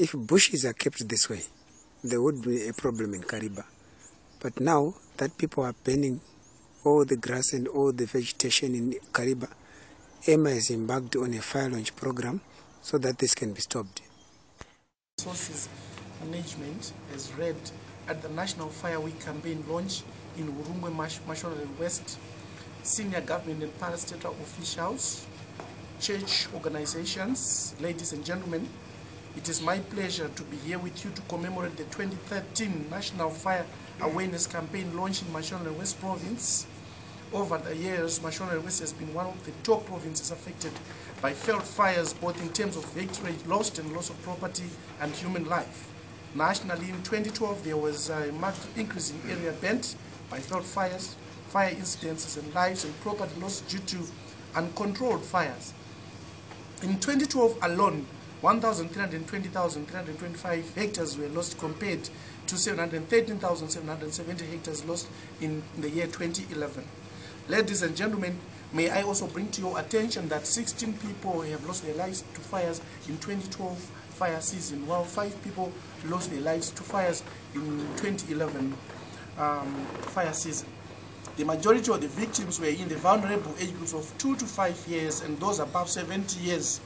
if bushes are kept this way, there would be a problem in Kariba. But now that people are burning all the grass and all the vegetation in Kariba, EMA has embarked on a fire launch program so that this can be stopped. Sources Management has read at the National Fire Week campaign launch in Urungwe, Mashonaland West, senior government and parastatal officials, church organizations, ladies and gentlemen, it is my pleasure to be here with you to commemorate the 2013 National Fire Awareness Campaign launched in Mashonaland West Province. Over the years, Mashonaland West has been one of the top provinces affected by veld fires, both in terms of victory lost and loss of property and human life. Nationally, in 2012, there was a marked increase in area bent by veld fires, fire incidences, and lives and property loss due to uncontrolled fires. In 2012 alone, 1,320,325 hectares were lost compared to 713,770 hectares lost in the year 2011. Ladies and gentlemen, may I also bring to your attention that 16 people have lost their lives to fires in 2012 fire season, while five people lost their lives to fires in 2011 um, fire season. The majority of the victims were in the vulnerable age groups of 2 to 5 years and those above 70 years.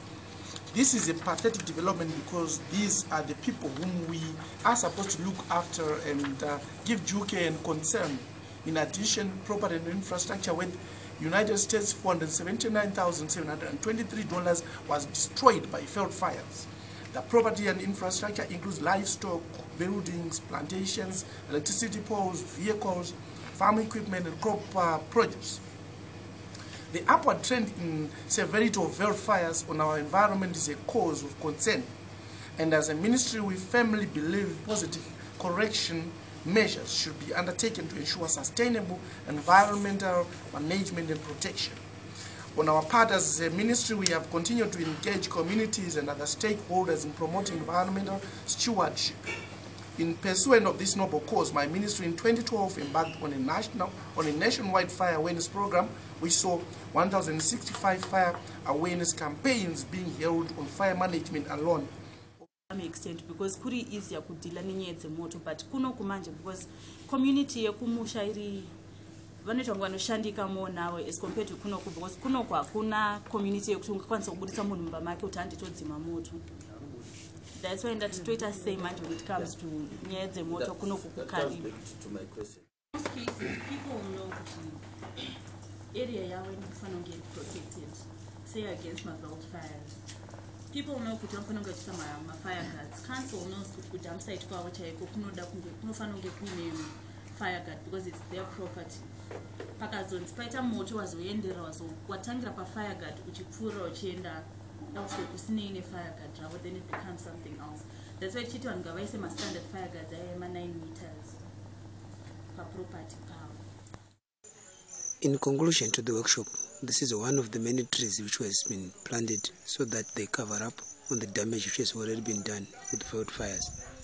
This is a pathetic development because these are the people whom we are supposed to look after and uh, give due care and concern. In addition, property and infrastructure with United States $479,723 was destroyed by veld fires. The property and infrastructure includes livestock, buildings, plantations, electricity poles, vehicles, farm equipment, and crop uh, produce. The upward trend in severity of wildfires on our environment is a cause of concern. And as a ministry, we firmly believe positive correction measures should be undertaken to ensure sustainable environmental management and protection. On our part as a ministry, we have continued to engage communities and other stakeholders in promoting environmental stewardship. In pursuit of this noble cause, my ministry in 2012 embarked on a national, on a nationwide fire awareness program, which saw 1,065 fire awareness campaigns being held on fire management alone. some extent because kuri easier kudhila nenyaya dzemoto but kuno kumanje because community yekumusha iri vanoita kunge vanoshandika more nawo as compared to kunoku because kunoku hakuna community yekuti ungakwanisa kubudisa munhu mumba make kuti handitodzima moto thats why ndati toita sei manje when it comes to nyaya dzemoto kunoku kukariba most cases people will know kuti area yavo inofanira kunge protected say against maveld fires people will know kuti vanofanira kunge vachiisa mafire guards. Council knows kuti kuti hamusaiti kwavo chaiko kunoda kunge kunofanira kunge kuine fire guard because its their property. Pakazonzi paita moto wazoendera wazo watangira pafire guard uchipfuura uchienda elsewhere kusinei nefire guard zvavo then it becomes something else thats why tichiti vanhu ngavaise mastandard fire guards aya ema-9 meters paproperty pavo In conclusion to the workshop, this is one of the many trees which has been planted so that they cover up on the damage which has already been done with wildfires.